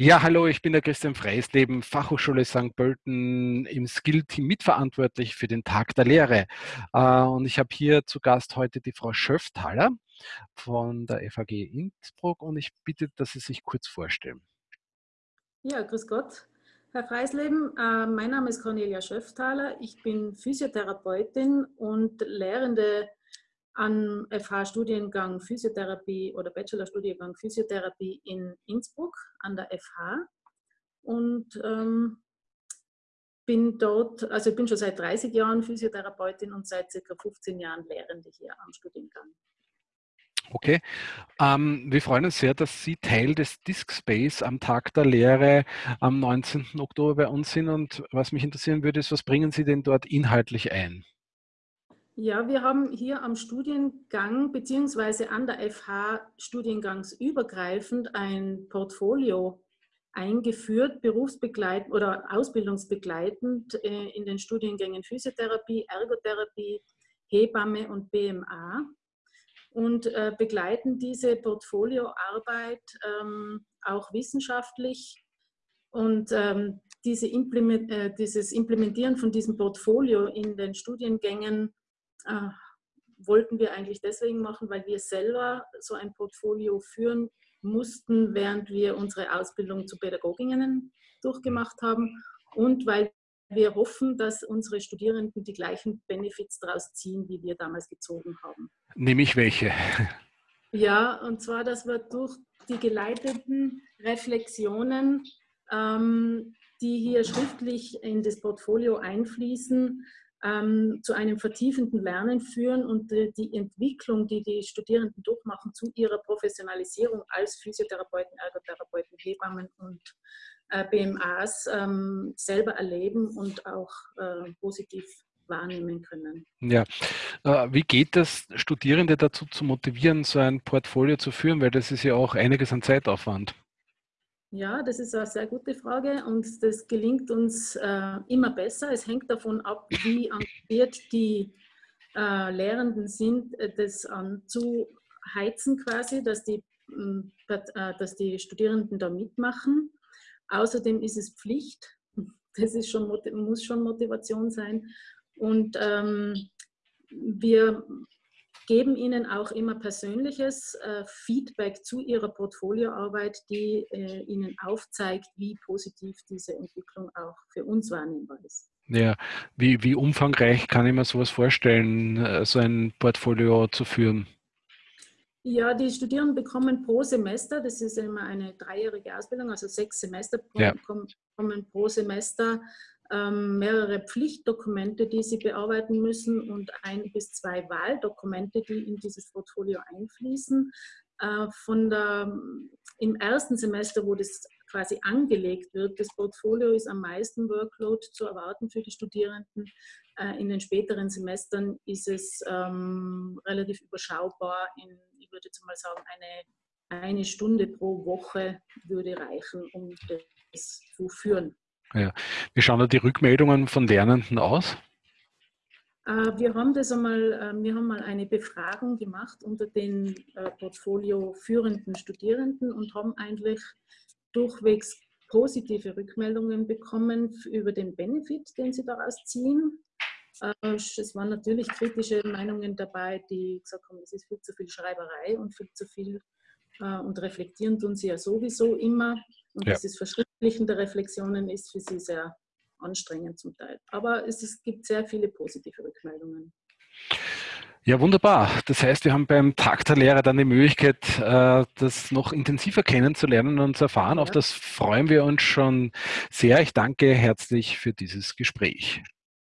Ja, hallo, ich bin der Christian Freisleben, Fachhochschule St. Pölten im Skill-Team mitverantwortlich für den Tag der Lehre. Äh, und ich habe hier zu Gast heute die Frau Schöfthaler von der FAG Innsbruck und ich bitte, dass Sie sich kurz vorstellen. Ja, grüß Gott. Herr Freisleben, äh, mein Name ist Cornelia Schöfthaler. Ich bin Physiotherapeutin und Lehrende an FH-Studiengang Physiotherapie oder Bachelorstudiengang Physiotherapie in Innsbruck an der FH und ähm, bin dort, also ich bin schon seit 30 Jahren Physiotherapeutin und seit ca. 15 Jahren Lehrende hier am Studiengang. Okay. Ähm, wir freuen uns sehr, dass Sie Teil des Disk Space am Tag der Lehre am 19. Oktober bei uns sind. Und was mich interessieren würde, ist, was bringen Sie denn dort inhaltlich ein? Ja, wir haben hier am Studiengang beziehungsweise an der FH studiengangsübergreifend ein Portfolio eingeführt, berufsbegleitend oder ausbildungsbegleitend äh, in den Studiengängen Physiotherapie, Ergotherapie, Hebamme und BMA und äh, begleiten diese Portfolioarbeit ähm, auch wissenschaftlich und ähm, diese Implement, äh, dieses Implementieren von diesem Portfolio in den Studiengängen äh, wollten wir eigentlich deswegen machen, weil wir selber so ein Portfolio führen mussten, während wir unsere Ausbildung zu Pädagoginnen durchgemacht haben und weil wir hoffen, dass unsere Studierenden die gleichen Benefits daraus ziehen, wie wir damals gezogen haben. Nämlich welche? Ja, und zwar, dass wir durch die geleiteten Reflexionen, ähm, die hier schriftlich in das Portfolio einfließen, ähm, zu einem vertiefenden Lernen führen und die, die, Entwicklung, die die Studierenden durchmachen zu ihrer Professionalisierung als Physiotherapeuten, Ergotherapeuten, Hebammen und äh, BMAs ähm, selber erleben und auch äh, positiv wahrnehmen können. Ja, äh, wie geht das, Studierende dazu zu motivieren, so ein Portfolio zu führen, weil das ist ja auch einiges an Zeitaufwand. Ja, das ist eine sehr gute Frage und das gelingt uns äh, immer besser. Es hängt davon ab, wie engagiert die äh, Lehrenden sind, äh, das anzuheizen quasi, dass die, äh, dass die Studierenden da mitmachen. Außerdem ist es Pflicht, das ist schon, muss schon Motivation sein. Und ähm, wir geben Ihnen auch immer persönliches äh, Feedback zu Ihrer Portfolioarbeit, die äh, Ihnen aufzeigt, wie positiv diese Entwicklung auch für uns wahrnehmbar ist. Ja, wie, wie umfangreich kann ich mir sowas vorstellen, äh, so ein Portfolio zu führen? Ja, die Studierenden bekommen pro Semester, das ist immer eine dreijährige Ausbildung, also sechs Semester ja. bekommen pro Semester mehrere Pflichtdokumente, die sie bearbeiten müssen und ein bis zwei Wahldokumente, die in dieses Portfolio einfließen. Äh, von der, Im ersten Semester, wo das quasi angelegt wird, das Portfolio ist am meisten Workload zu erwarten für die Studierenden. Äh, in den späteren Semestern ist es ähm, relativ überschaubar. In, ich würde jetzt mal sagen, eine, eine Stunde pro Woche würde reichen, um das zu führen. Ja. Wie schauen da die Rückmeldungen von Lernenden aus? Äh, wir haben das einmal, äh, wir haben mal eine Befragung gemacht unter den äh, Portfolio führenden Studierenden und haben eigentlich durchwegs positive Rückmeldungen bekommen über den Benefit, den sie daraus ziehen. Es waren natürlich kritische Meinungen dabei, die gesagt haben, es ist viel zu viel Schreiberei und viel zu viel und reflektieren tun sie ja sowieso immer. Und ja. dieses Verschriftlichen der Reflexionen ist für sie sehr anstrengend zum Teil. Aber es, es gibt sehr viele positive Rückmeldungen. Ja, wunderbar. Das heißt, wir haben beim Tag der Lehre dann die Möglichkeit, äh, das noch intensiver kennenzulernen und zu erfahren. Ja. Auf das freuen wir uns schon sehr. Ich danke herzlich für dieses Gespräch.